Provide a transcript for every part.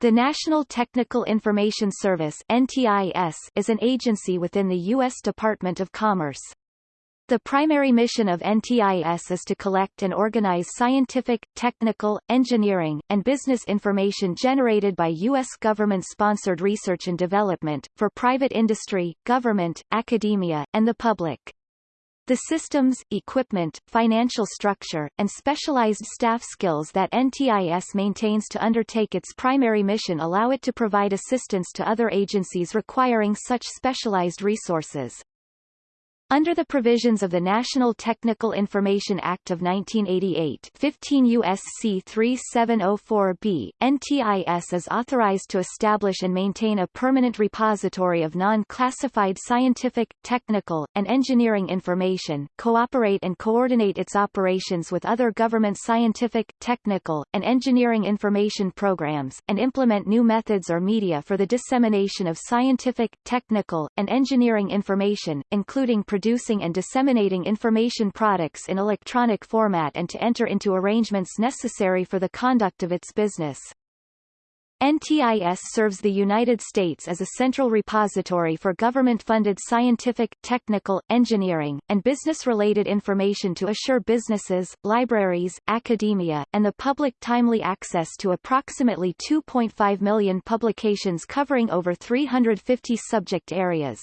The National Technical Information Service NTIS is an agency within the U.S. Department of Commerce. The primary mission of NTIS is to collect and organize scientific, technical, engineering, and business information generated by U.S. government-sponsored research and development, for private industry, government, academia, and the public. The systems, equipment, financial structure, and specialized staff skills that NTIS maintains to undertake its primary mission allow it to provide assistance to other agencies requiring such specialized resources. Under the provisions of the National Technical Information Act of 1988 15 U.S.C. 3704b, NTIS is authorized to establish and maintain a permanent repository of non-classified scientific, technical, and engineering information, cooperate and coordinate its operations with other government scientific, technical, and engineering information programs, and implement new methods or media for the dissemination of scientific, technical, and engineering information, including producing and disseminating information products in electronic format and to enter into arrangements necessary for the conduct of its business. NTIS serves the United States as a central repository for government-funded scientific, technical, engineering, and business-related information to assure businesses, libraries, academia, and the public timely access to approximately 2.5 million publications covering over 350 subject areas.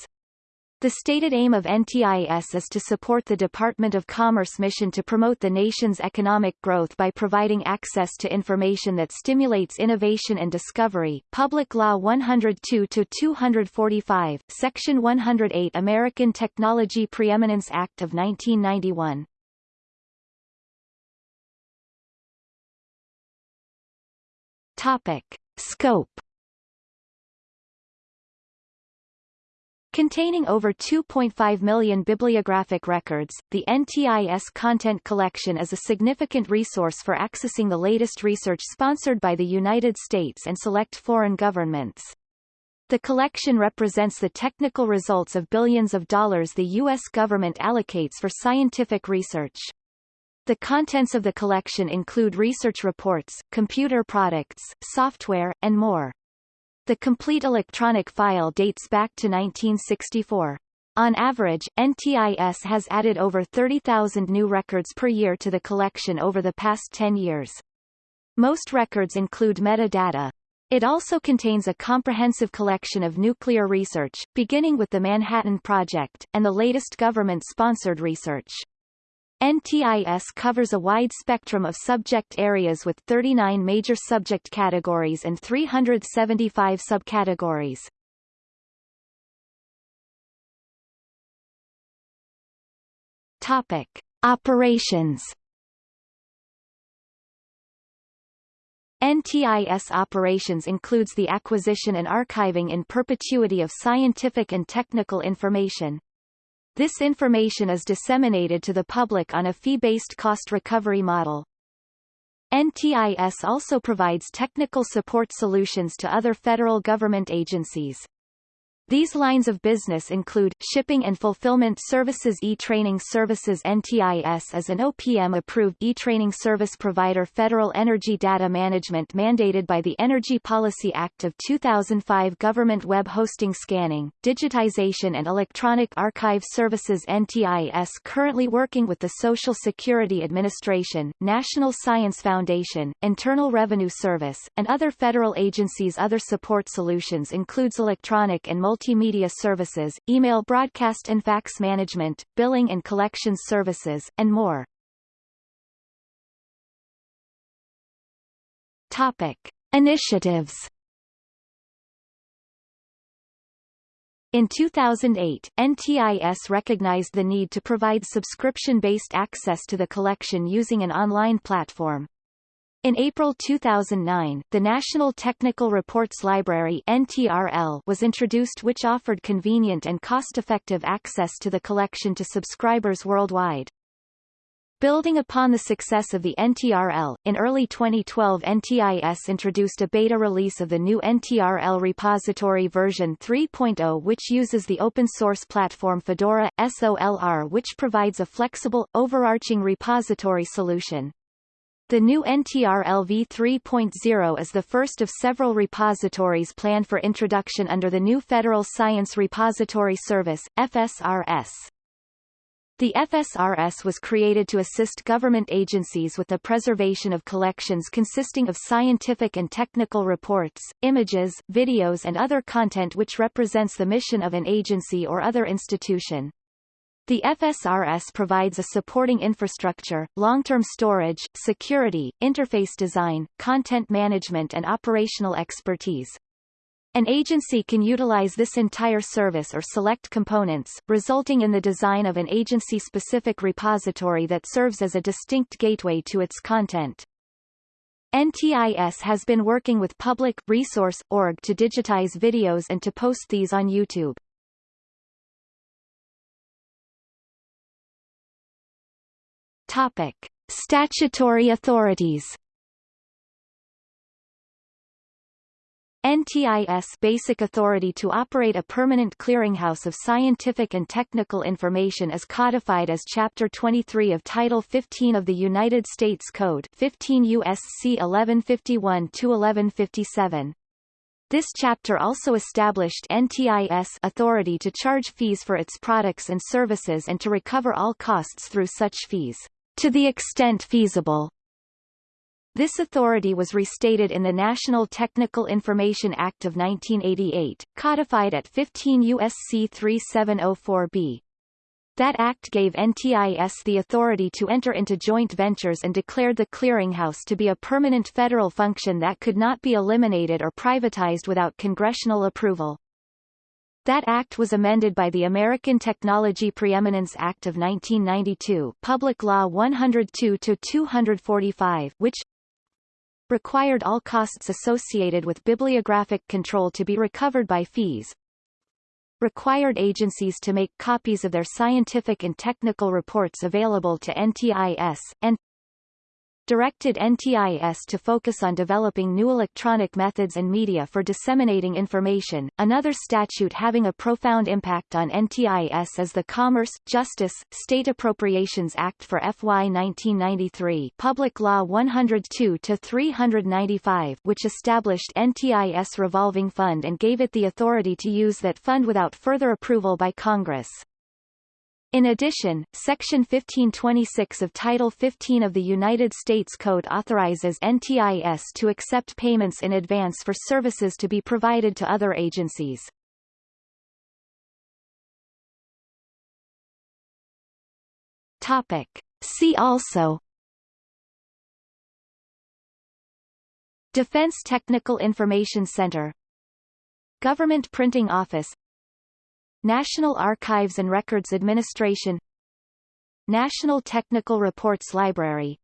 The stated aim of NTIS is to support the Department of Commerce mission to promote the nation's economic growth by providing access to information that stimulates innovation and discovery. Public Law 102-245, Section 108 American Technology Preeminence Act of 1991. Topic. Scope Containing over 2.5 million bibliographic records, the NTIS Content Collection is a significant resource for accessing the latest research sponsored by the United States and select foreign governments. The collection represents the technical results of billions of dollars the U.S. government allocates for scientific research. The contents of the collection include research reports, computer products, software, and more. The complete electronic file dates back to 1964. On average, NTIS has added over 30,000 new records per year to the collection over the past 10 years. Most records include metadata. It also contains a comprehensive collection of nuclear research, beginning with the Manhattan Project, and the latest government-sponsored research. NTIS covers a wide spectrum of subject areas with 39 major subject categories and 375 subcategories. Topic. Operations NTIS operations includes the acquisition and archiving in perpetuity of scientific and technical information, this information is disseminated to the public on a fee-based cost recovery model. NTIS also provides technical support solutions to other federal government agencies. These lines of business include, shipping and fulfillment services e-training services NTIS is an OPM-approved e-training service provider Federal energy data management mandated by the Energy Policy Act of 2005 Government web hosting scanning, digitization and electronic archive services NTIS currently working with the Social Security Administration, National Science Foundation, Internal Revenue Service, and other federal agencies. Other support solutions includes electronic and multi multimedia services, email broadcast and fax management, billing and collections services, and more. Topic. Initiatives In 2008, NTIS recognized the need to provide subscription-based access to the collection using an online platform. In April 2009, the National Technical Reports Library NTRL was introduced which offered convenient and cost-effective access to the collection to subscribers worldwide. Building upon the success of the NTRL, in early 2012 NTIS introduced a beta release of the new NTRL repository version 3.0 which uses the open-source platform Fedora, SOLR which provides a flexible, overarching repository solution. The new NTR-LV 3.0 is the first of several repositories planned for introduction under the new Federal Science Repository Service, FSRS. The FSRS was created to assist government agencies with the preservation of collections consisting of scientific and technical reports, images, videos and other content which represents the mission of an agency or other institution. The FSRS provides a supporting infrastructure, long-term storage, security, interface design, content management and operational expertise. An agency can utilize this entire service or select components, resulting in the design of an agency-specific repository that serves as a distinct gateway to its content. NTIS has been working with Public Resource Org to digitize videos and to post these on YouTube. Topic: Statutory authorities. NTIS basic authority to operate a permanent clearinghouse of scientific and technical information is codified as Chapter 23 of Title 15 of the United States Code 15 U.S.C. 1151-1157. This chapter also established NTIS authority to charge fees for its products and services and to recover all costs through such fees to the extent feasible. This authority was restated in the National Technical Information Act of 1988, codified at 15 U.S.C. 3704b. That act gave NTIS the authority to enter into joint ventures and declared the clearinghouse to be a permanent federal function that could not be eliminated or privatized without congressional approval. That act was amended by the American Technology Preeminence Act of 1992 Public Law 102-245 which required all costs associated with bibliographic control to be recovered by fees, required agencies to make copies of their scientific and technical reports available to NTIS, and directed NTIS to focus on developing new electronic methods and media for disseminating information. Another statute having a profound impact on NTIS is the Commerce, Justice, State Appropriations Act for FY 1993 Public Law 102-395 which established NTIS revolving fund and gave it the authority to use that fund without further approval by Congress. In addition, Section 1526 of Title 15 of the United States Code authorizes NTIS to accept payments in advance for services to be provided to other agencies. Topic. See also Defense Technical Information Center Government Printing Office National Archives and Records Administration National Technical Reports Library